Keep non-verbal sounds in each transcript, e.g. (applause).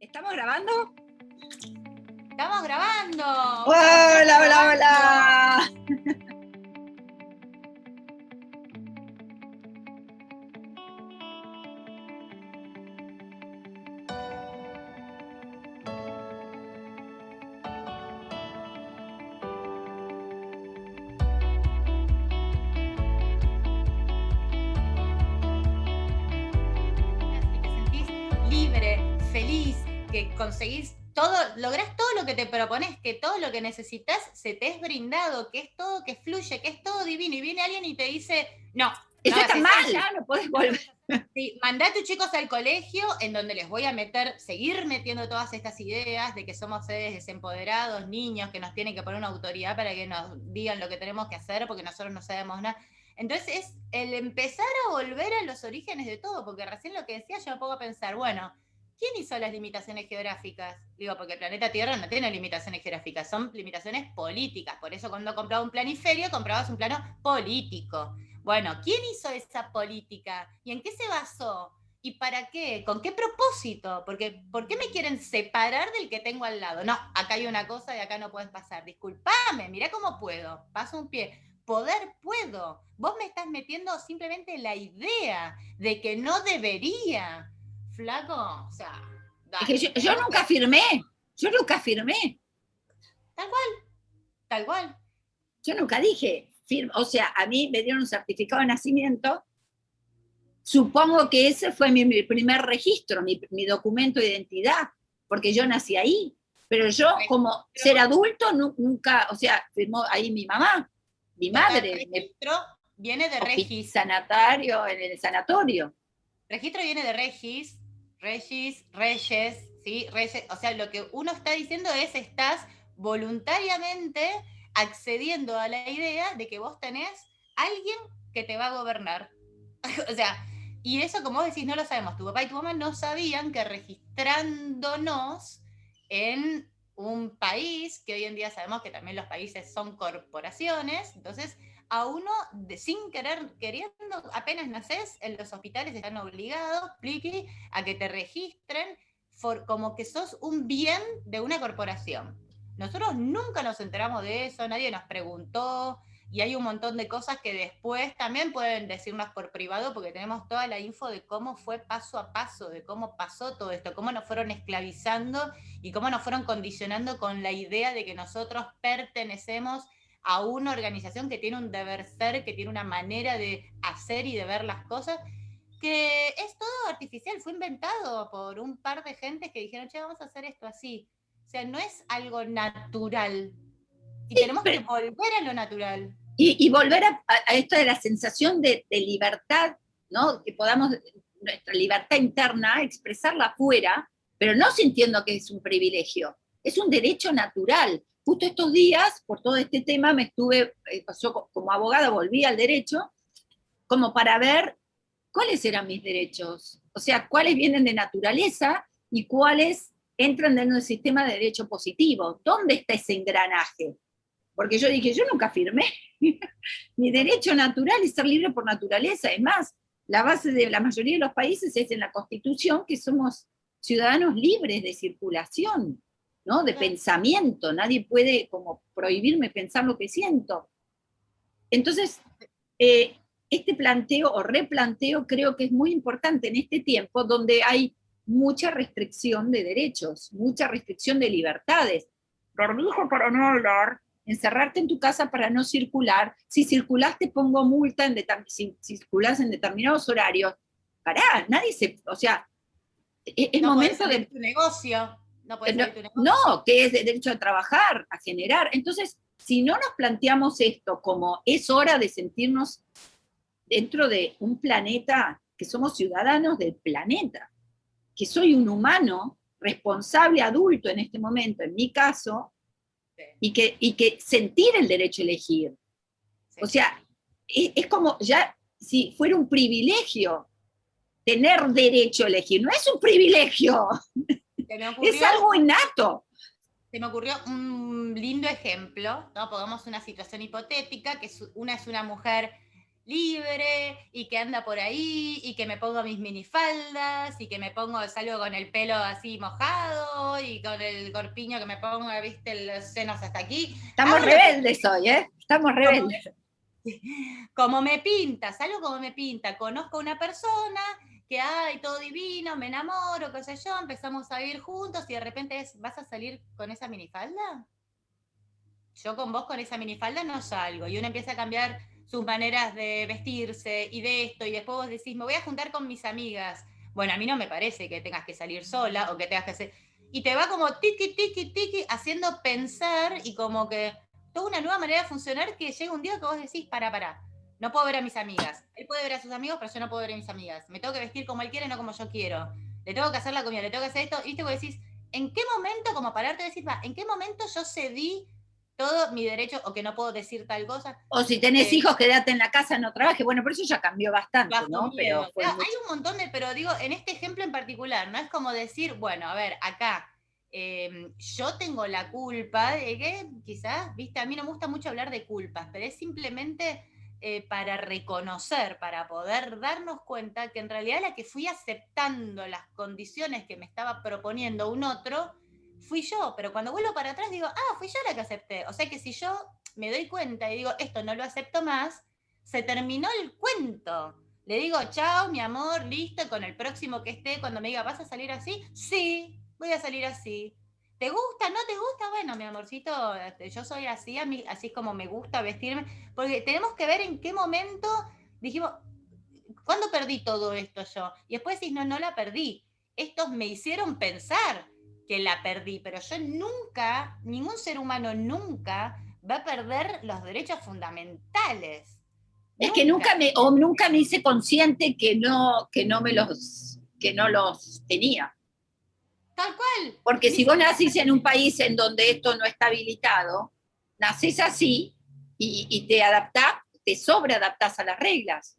¿Estamos grabando? Estamos grabando. Hola, hola, hola. Libre, feliz, que conseguís todo, lográs todo lo que te propones, que todo lo que necesitas se te es brindado, que es todo que fluye, que es todo divino. Y viene alguien y te dice, no. Eso no, está mal. ya no podés volver. (laughs) Sí, mandá a tus chicos al colegio en donde les voy a meter, seguir metiendo todas estas ideas de que somos seres desempoderados, niños, que nos tienen que poner una autoridad para que nos digan lo que tenemos que hacer porque nosotros no sabemos nada. Entonces es el empezar a volver a los orígenes de todo, porque recién lo que decía yo me pongo a pensar, bueno, ¿quién hizo las limitaciones geográficas? Digo, porque el planeta Tierra no tiene limitaciones geográficas, son limitaciones políticas. Por eso cuando compraba un planiferio, comprabas un plano político. Bueno, ¿quién hizo esa política? ¿Y en qué se basó? ¿Y para qué? ¿Con qué propósito? Porque, ¿Por qué me quieren separar del que tengo al lado? No, acá hay una cosa y acá no puedes pasar. Disculpame, mirá cómo puedo. Paso un pie. Poder puedo. Vos me estás metiendo simplemente la idea de que no debería. Flaco, o sea... Es que yo, yo nunca firmé. Yo nunca firmé. Tal cual. Tal cual. Yo nunca dije, firma. o sea, a mí me dieron un certificado de nacimiento. Supongo que ese fue mi, mi primer registro, mi, mi, documento de identidad, porque yo nací ahí. Pero yo, como Pero, ser adulto, nu, nunca, o sea, firmó ahí mi mamá, mi madre. El registro me, viene de Regis. Sanatario, en el sanatorio. Registro viene de Regis, Regis, Reyes, ¿sí? Reyes, o sea, lo que uno está diciendo es, estás voluntariamente accediendo a la idea de que vos tenés alguien que te va a gobernar. (laughs) o sea, y eso como vos decís, no lo sabemos, tu papá y tu mamá no sabían que registrándonos en un país, que hoy en día sabemos que también los países son corporaciones, entonces a uno, de, sin querer, queriendo, apenas naces, en los hospitales están obligados, pliqui, a que te registren como que sos un bien de una corporación. Nosotros nunca nos enteramos de eso, nadie nos preguntó, y hay un montón de cosas que después también pueden decirnos por privado, porque tenemos toda la info de cómo fue paso a paso, de cómo pasó todo esto, cómo nos fueron esclavizando y cómo nos fueron condicionando con la idea de que nosotros pertenecemos a una organización que tiene un deber ser, que tiene una manera de hacer y de ver las cosas, que es todo artificial, fue inventado por un par de gentes que dijeron, che, vamos a hacer esto así. O sea, no es algo natural. Y sí, tenemos pero, que volver a lo natural. Y, y volver a, a, esto de la sensación de, de, libertad, ¿no? Que podamos, nuestra libertad interna, expresarla afuera, pero no sintiendo que es un privilegio. Es un derecho natural justo estos días, por todo este tema, me estuve, eh, yo como abogada volví al derecho, como para ver cuáles eran mis derechos, o sea, cuáles vienen de naturaleza y cuáles entran dentro del sistema de derecho positivo. ¿Dónde está ese engranaje? Porque yo dije, yo nunca firmé. (laughs) Mi derecho natural es ser libre por naturaleza. Es más, la base de la mayoría de los países es en la Constitución que somos ciudadanos libres de circulación. ¿No? de pensamiento, nadie puede como prohibirme pensar lo que siento. Entonces, eh, este planteo o replanteo creo que es muy importante en este tiempo donde hay mucha restricción de derechos, mucha restricción de libertades. Barbijo para no hablar, encerrarte en tu casa para no circular, si circulas te pongo multa, en si circulas en determinados horarios, pará, nadie se, o sea, es, es no momento de... tu negocio. No, no, no, que es de derecho a trabajar, a generar. Entonces, si no nos planteamos esto como es hora de sentirnos dentro de un planeta, que somos ciudadanos del planeta, que soy un humano responsable adulto en este momento, en mi caso, sí. y, que, y que sentir el derecho a elegir. Sí. O sea, es, es como ya si fuera un privilegio tener derecho a elegir, no es un privilegio. (laughs) Ocurrió, es algo innato. Se me ocurrió un lindo ejemplo, ¿no? Pongamos una situación hipotética, que una es una mujer libre y que anda por ahí y que me pongo mis minifaldas y que me pongo, salgo con el pelo así mojado y con el corpiño que me pongo, viste, los senos hasta aquí. Estamos rebeldes hoy, ¿eh? Estamos rebeldes. (laughs) Como, me pinta, salgo como me pinta, conozco a una persona que hay todo divino, me enamoro, qué sé yo, empezamos a vivir juntos y de repente ¿vas a salir con esa minifalda? Yo con vos con esa minifalda no salgo y uno empieza a cambiar sus maneras de vestirse y de esto, y después vos decís, me voy a juntar con mis amigas. Bueno, a mí no me parece que tengas que salir sola o que tengas que hacer... Y te va como tiki, tiki, tiki, haciendo pensar y como que toda una nueva manera de funcionar que llega un día que vos decís, para, para, no puedo ver a mis amigas. Él puede ver a sus amigos, pero yo no puedo ver a mis amigas. Me tengo que vestir como él quiere, no como yo quiero. Le tengo que hacer la comida, le tengo que hacer esto. Viste, vos decís, ¿en qué momento, como pararte y decir, va, ¿en qué momento yo cedí todo mi derecho o que no puedo decir tal cosa. O si tenés eh, hijos, quédate en la casa, no trabajes. Bueno, por eso ya cambió bastante, ¿no? Pero, hay un montón de, pero digo, en este ejemplo en particular, no es como decir, bueno, a ver, acá em, yo tengo la culpa de que quizás, viste, a mí no me gusta mucho hablar de culpas, pero es simplemente eh, para reconocer, para poder darnos cuenta que en realidad la que fui aceptando las condiciones que me estaba proponiendo un otro, fui yo, pero cuando vuelvo para atrás digo, ah, fui yo la que acepté. O sea que si yo me doy cuenta y digo, esto no lo acepto más, se terminó el cuento. Le digo, chao, mi amor, listo, con el próximo que esté, cuando me diga, ¿vas a salir así? Sí, voy a salir así. ¿Te gusta? ¿No te gusta? Bueno, mi amorcito, este, yo soy así, a mí, así como me gusta vestirme, porque tenemos que ver en qué momento dijimos, ¿cuándo perdí todo esto yo? Y después decís, no, no la perdí. Estos me hicieron pensar que la perdí, pero yo nunca, ningún ser humano nunca va a perder los derechos fundamentales. Es que nunca me, o nunca me hice consciente que no, que no me los, que no los tenía. Tal cual. Porque si vos nacís en un país en donde esto no está habilitado, nacés así y, y te adaptás, te sobreadaptás a las reglas.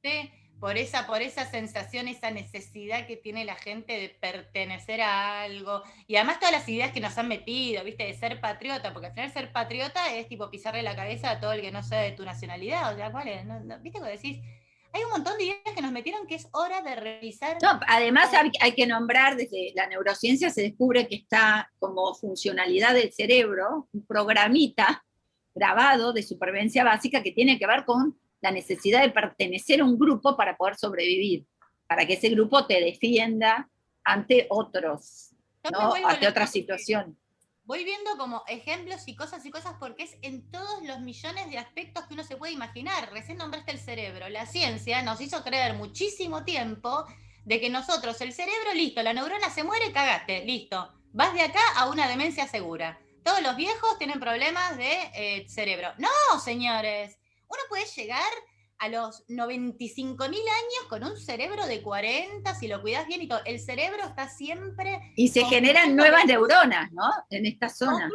Sí por esa, por esa sensación, esa necesidad que tiene la gente de pertenecer a algo, y además todas las ideas que nos han metido, ¿viste? De ser patriota, porque al final ser patriota es tipo pisarle la cabeza a todo el que no sea de tu nacionalidad, o sea, ¿cuál es? ¿Viste? Como decís, hay un montón de ideas que nos metieron que es hora de revisar. No, además hay, que nombrar, desde la neurociencia se descubre que está como funcionalidad del cerebro, un programita grabado de supervivencia básica que tiene que ver con la necesidad de pertenecer a un grupo para poder sobrevivir, para que ese grupo te defienda ante otros, ¿no? ante otra situación. Voy viendo como ejemplos y cosas y cosas porque es en todos los millones de aspectos que uno se puede imaginar. Recién nombraste el cerebro. La ciencia nos hizo creer muchísimo tiempo de que nosotros, el cerebro, listo, la neurona se muere, cagaste, listo. Vas de acá a una demencia segura. Todos los viejos tienen problemas de eh, cerebro. No, señores uno puede llegar a los 95 mil años con un cerebro de 40, si lo cuidas bien y todo. El cerebro está siempre... Y se generan nuevas neuronas, ¿no? En esta zona.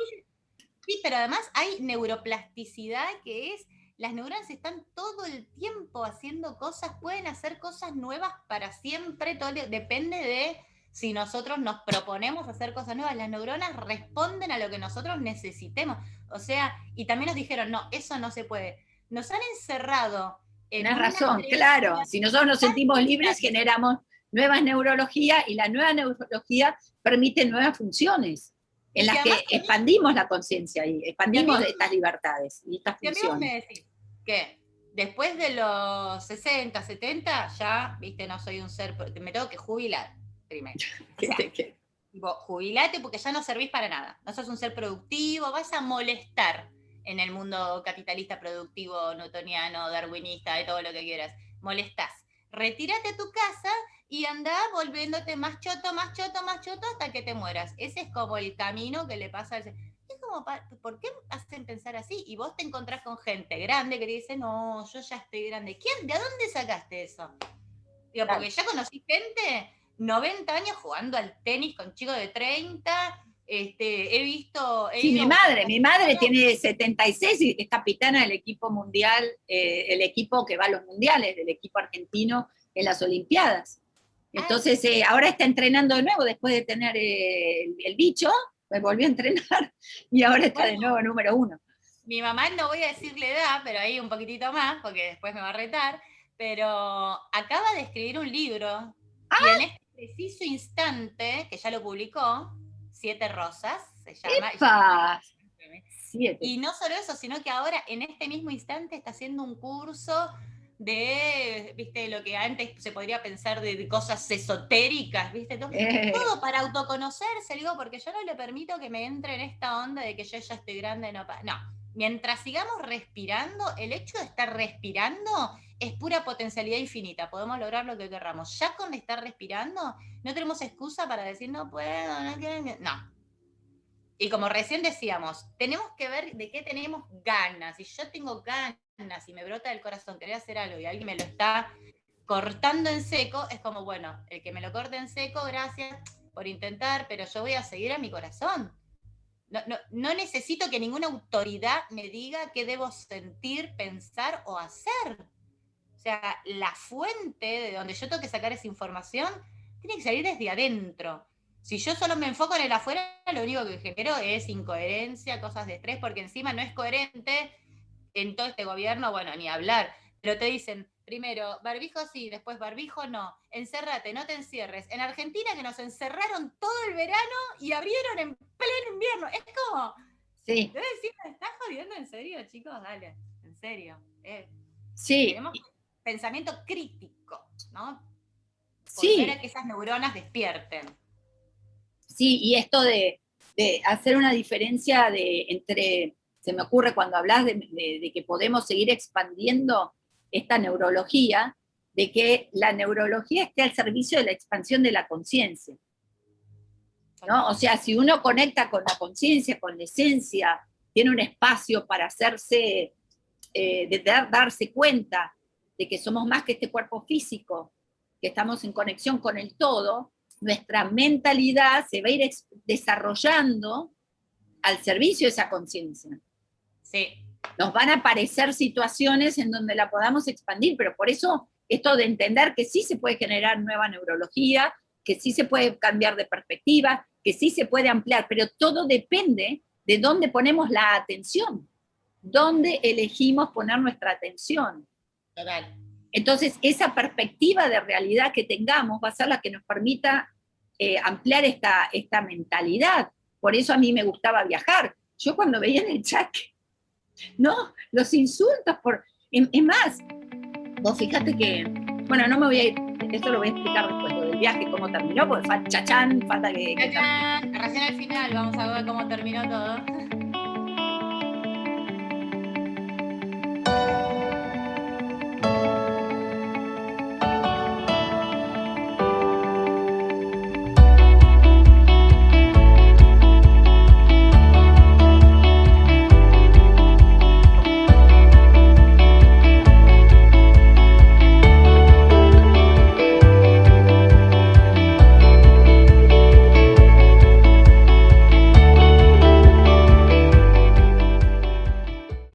Sí, pero además hay neuroplasticidad que es, las neuronas están todo el tiempo haciendo cosas, pueden hacer cosas nuevas para siempre, todo, depende de si nosotros nos proponemos hacer cosas nuevas. Las neuronas responden a lo que nosotros necesitemos. O sea, y también nos dijeron, no, eso no se puede nos han encerrado. En Tienes razón, claro. Si nosotros nos sentimos libres, generamos nuevas neurologías y la nueva neurología permite nuevas funciones en las que expandimos la conciencia y expandimos estas libertades y estas funciones. me decís que después de los 60, 70, ya, viste, no soy un ser, me tengo que jubilar primero. (laughs) jubilate porque ya no servís para nada. No sos un ser productivo, vas a molestar en el mundo capitalista productivo, newtoniano, darwinista, de todo lo que quieras. Molestás. Retírate a tu casa y anda volviéndote más choto, más choto, más choto hasta que te mueras. Ese es como el camino que le pasa al... Es como, ¿por qué hacen pensar así? Y vos te encontrás con gente grande que te dice, no, yo ya estoy grande. ¿Quién? ¿De dónde sacaste eso? Digo, porque ya conocí gente 90 años jugando al tenis con chicos de 30, este, he visto... sí, mi madre, mi madre tiene 76 y es capitana del equipo mundial, eh, el equipo que va a los mundiales, del equipo argentino en las Olimpiadas. Ah, Entonces, eh, ahora está entrenando de nuevo después de tener el, bicho, me volvió a entrenar (laughs) y ahora está de nuevo número uno. mi mamá, no voy a decirle edad, pero ahí un poquitito más, porque después me va a retar, pero acaba de escribir un libro y en este preciso instante, que ya lo publicó, Siete Rosas, se llama. Y no solo eso, sino que ahora en este mismo instante está haciendo un curso de, viste, lo que antes se podría pensar de, cosas esotéricas, viste, todo, eh. todo, para autoconocerse, digo, porque yo no le permito que me entre en esta onda de que yo ya estoy grande, no, no, mientras sigamos respirando, el hecho de estar respirando es pura potencialidad infinita, podemos lograr lo que querramos. Ya con estar respirando, no tenemos excusa para decir no puedo, no quiero, no. Y como recién decíamos, tenemos que ver de qué tenemos ganas. Si yo tengo ganas y me brota del corazón querer hacer algo y alguien me lo está cortando en seco, es como, bueno, el que me lo corte en seco, gracias por intentar, pero yo voy a seguir a mi corazón. No, no, necesito que ninguna autoridad me diga qué debo sentir, pensar o hacer. Sea, la fuente de donde yo tengo que sacar esa información tiene que salir desde adentro. Si yo solo me enfoco en el afuera, lo único que genero es incoherencia, cosas de estrés, porque encima no es coherente en todo este gobierno, bueno, ni hablar. Pero te dicen, primero, barbijo sí, después barbijo no, encérrate, no te encierres. En Argentina que nos encerraron todo el verano y abrieron en pleno invierno. Es como, sí. Debe decir, ¿me estás jodiendo en serio, chicos? Dale, en serio. Eh, sí. Tenemos pensamiento crítico, ¿no? sí. que esas neuronas despierten. Sí, y esto de, hacer una diferencia de, entre, se me ocurre cuando hablas de, de que podemos seguir expandiendo esta neurología, de que la neurología esté al servicio de la expansión de la conciencia. ¿no? O sea, si uno conecta con la conciencia, con la esencia, tiene un espacio para hacerse, eh, de darse cuenta de que somos más que este cuerpo físico, que estamos en conexión con el todo, nuestra mentalidad se va a ir desarrollando al servicio de esa conciencia. Sí nos van a aparecer situaciones en donde la podamos expandir, pero por eso esto de entender que sí se puede generar nueva neurología, que sí se puede cambiar de perspectiva, que sí se puede ampliar, pero todo depende de dónde ponemos la atención, dónde elegimos poner nuestra atención. Total. Entonces, esa perspectiva de realidad que tengamos va a ser la que nos permita eh, ampliar esta, esta mentalidad. Por eso a mí me gustaba viajar. Yo cuando veía en el chat no, los insultos por... Es más, vos fíjate que, bueno, no me voy a ir, esto lo voy a explicar después del viaje, cómo terminó, porque chachán, falta que... Chachán, recién al final vamos a ver cómo terminó todo.